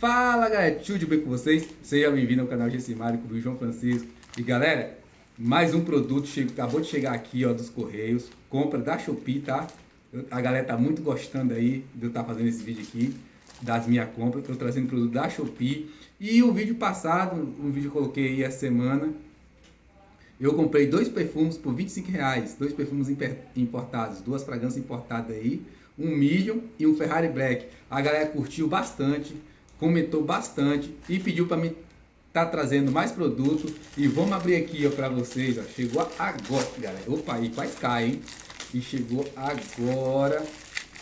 Fala galera, tudo bem com vocês? Seja bem-vindo ao canal Gessimário com o João Francisco. E galera, mais um produto chegou, acabou de chegar aqui ó, dos Correios, compra da Shopee, tá? A galera tá muito gostando aí de eu estar tá fazendo esse vídeo aqui, das minhas compras, estou trazendo produto da Shopee. E o vídeo passado, um vídeo que eu coloquei aí essa semana, eu comprei dois perfumes por 25 reais, dois perfumes importados, duas fragrâncias importadas aí, um Medium e um Ferrari Black. A galera curtiu bastante, comentou bastante e pediu para mim tá trazendo mais produto. E vamos abrir aqui ó para vocês ó. chegou agora galera. Opa e faz cai hein? E chegou agora.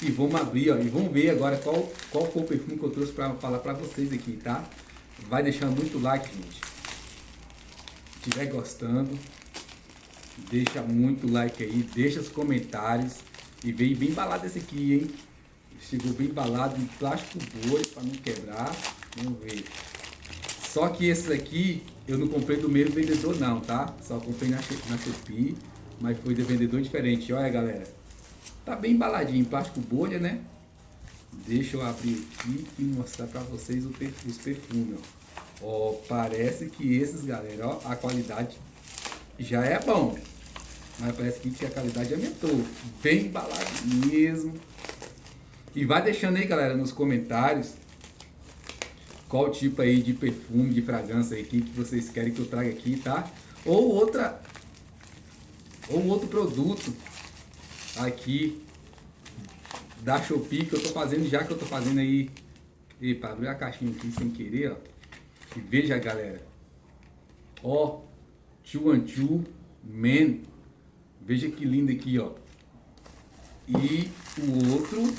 E vamos abrir ó. E vamos ver agora qual qual foi o perfume que eu trouxe para falar para vocês aqui tá? Vai deixando muito like gente. Se estiver gostando deixa muito like aí deixa os comentários. E veio bem balado esse aqui hein Chegou bem embalado em plástico bolha para não quebrar. Vamos ver. Só que esse aqui eu não comprei do mesmo vendedor não, tá? Só comprei na, na Shopee, mas foi de vendedor diferente. Olha galera, tá bem embaladinho em plástico bolha, né? Deixa eu abrir aqui e mostrar para vocês os perfumes, ó. ó. Parece que esses, galera, ó, a qualidade já é bom. Mas parece que a qualidade aumentou. Bem embalado mesmo. E vai deixando aí, galera, nos comentários qual tipo aí de perfume, de fragrância aí que, vocês querem que eu traga aqui, tá? Ou outra ou outro produto aqui da Shopee que eu tô fazendo já que eu tô fazendo aí e para abrir a caixinha aqui sem querer, ó. E veja, galera. Ó, Two and Two Men. Veja que lindo aqui, ó. E o outro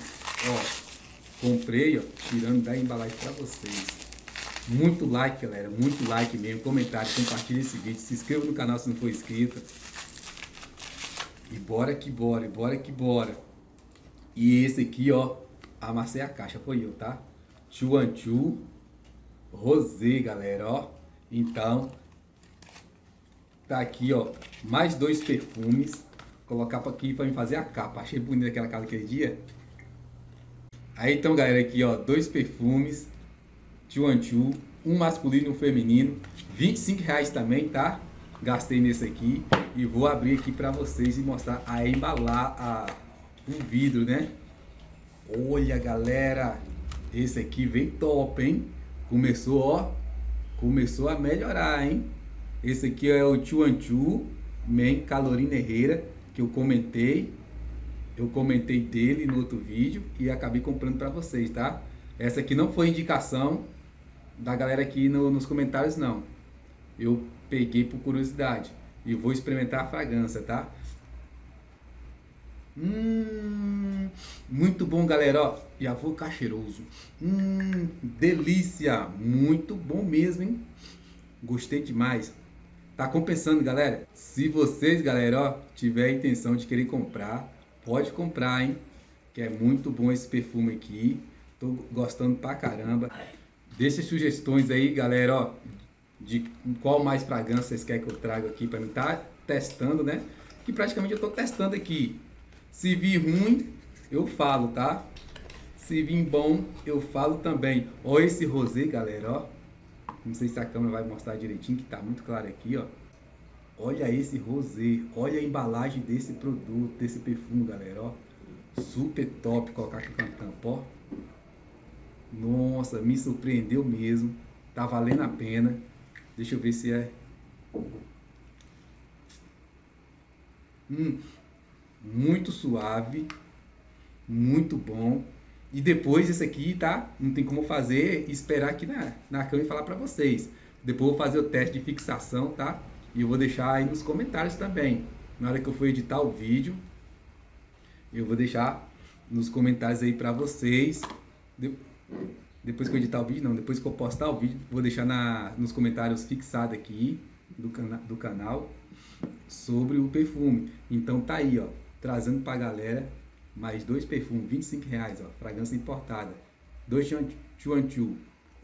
Ó, comprei, ó, tirando da embalagem para vocês. Muito like, galera, muito like mesmo, comentário, compartilha esse vídeo, se inscreva no canal se não for inscrito. E bora que bora, e bora que bora. E esse aqui, ó, amassei a caixa, foi eu, tá? Chuanchu Rosé, galera, ó. Então, tá aqui, ó, mais dois perfumes. Colocar aqui para me fazer a capa. Achei bonita aquela capa aquele dia. Aí então, galera, aqui ó, dois perfumes, two and two, um masculino e um feminino, 25 reais também, tá? Gastei nesse aqui e vou abrir aqui para vocês e mostrar a embalar a, o vidro, né? Olha, galera, esse aqui vem top, hein? Começou, ó, começou a melhorar, hein? Esse aqui é o Two and Two, Man Calorina Herrera, que eu comentei eu comentei dele no outro vídeo e acabei comprando para vocês, tá? Essa aqui não foi indicação da galera aqui no, nos comentários, não. Eu peguei por curiosidade e vou experimentar a fragrância, tá? Hum, muito bom, galera, ó. E avô cheiroso. Hum, delícia. Muito bom mesmo, hein? Gostei demais. Tá compensando, galera. Se vocês, galera, ó, tiver a intenção de querer comprar, Pode comprar, hein? Que é muito bom esse perfume aqui. Tô gostando pra caramba. Deixe sugestões aí, galera, ó. De qual mais fragrância vocês querem que eu traga aqui pra mim tá testando, né? Que praticamente eu tô testando aqui. Se vir ruim, eu falo, tá? Se vir bom, eu falo também. Ó esse rosé, galera, ó. Não sei se a câmera vai mostrar direitinho, que tá muito claro aqui, ó. Olha esse rosé, olha a embalagem desse produto, desse perfume, galera, ó. Super top colocar aqui com a tampa, ó. Nossa, me surpreendeu mesmo. Tá valendo a pena. Deixa eu ver se é... Hum, muito suave, muito bom. E depois esse aqui, tá? Não tem como fazer esperar aqui na, na câmera e falar pra vocês. Depois eu vou fazer o teste de fixação, tá? E eu vou deixar aí nos comentários também. Na hora que eu for editar o vídeo, eu vou deixar nos comentários aí para vocês. Depois que eu editar o vídeo, não, depois que eu postar o vídeo, vou deixar na, nos comentários fixado aqui do, cana do canal sobre o perfume. Então tá aí, ó, trazendo pra galera mais dois perfumes, 25 reais, ó, fragrância importada. Dois Chuanchu,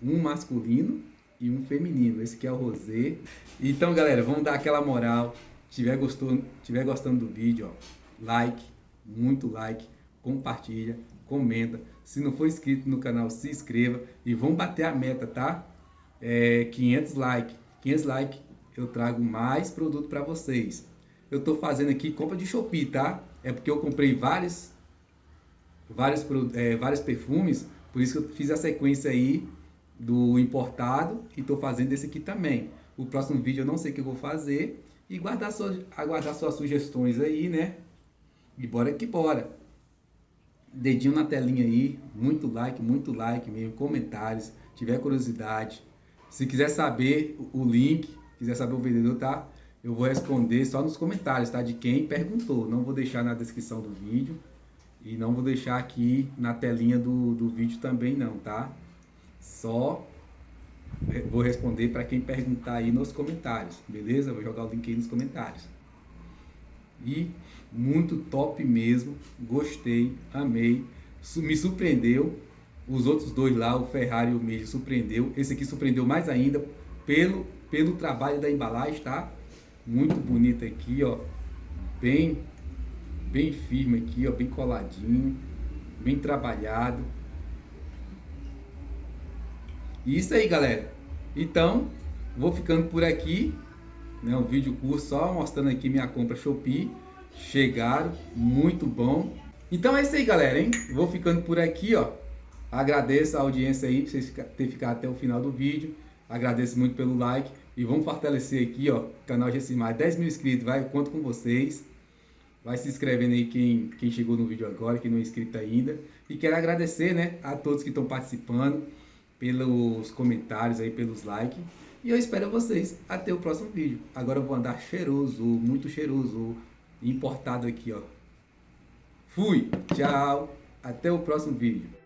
um masculino e um feminino. Esse aqui é o rosé. Então, galera, vamos dar aquela moral. Tiver gostou, tiver gostando do vídeo, ó, like, muito like, compartilha, comenta. Se não for inscrito no canal, se inscreva e vamos bater a meta, tá? É, 500 likes. 500 likes eu trago mais produto para vocês. Eu tô fazendo aqui compra de Shopee, tá? É porque eu comprei vários, vários, é, vários perfumes, por isso que eu fiz a sequência aí do importado e tô fazendo esse aqui também. O próximo vídeo eu não sei o que eu vou fazer e guardar suas, aguardar suas sugestões aí, né? E bora que bora. Dedinho na telinha aí, muito like, muito like mesmo, comentários, tiver curiosidade. Se quiser saber o link, quiser saber o vendedor, tá? Eu vou responder só nos comentários, tá? De quem perguntou. Não vou deixar na descrição do vídeo e não vou deixar aqui na telinha do, do vídeo também não, tá? Só vou responder para quem perguntar aí nos comentários, beleza? Vou jogar o link aí nos comentários. E muito top mesmo, gostei, amei, me surpreendeu. Os outros dois lá, o Ferrari e o Meiji, surpreendeu. Esse aqui surpreendeu mais ainda pelo, pelo trabalho da embalagem, tá? Muito bonito aqui, ó. Bem, bem firme aqui, ó, bem coladinho, bem trabalhado. Isso aí, galera. Então, vou ficando por aqui. Né, um vídeo curto só mostrando aqui minha compra Shopee. Chegaram, muito bom. Então é isso aí, galera, hein? Vou ficando por aqui, ó. Agradeço a audiência aí, por vocês terem ficado até o final do vídeo. Agradeço muito pelo like. E vamos fortalecer aqui, ó, canal Gessimar. 10 mil inscritos, vai, eu conto com vocês. Vai se inscrevendo aí quem, quem chegou no vídeo agora, quem não é inscrito ainda. E quero agradecer, né, a todos que estão participando pelos comentários aí, pelos likes. E eu espero vocês até o próximo vídeo. Agora eu vou andar cheiroso, muito cheiroso, importado aqui, ó. Fui, tchau, até o próximo vídeo.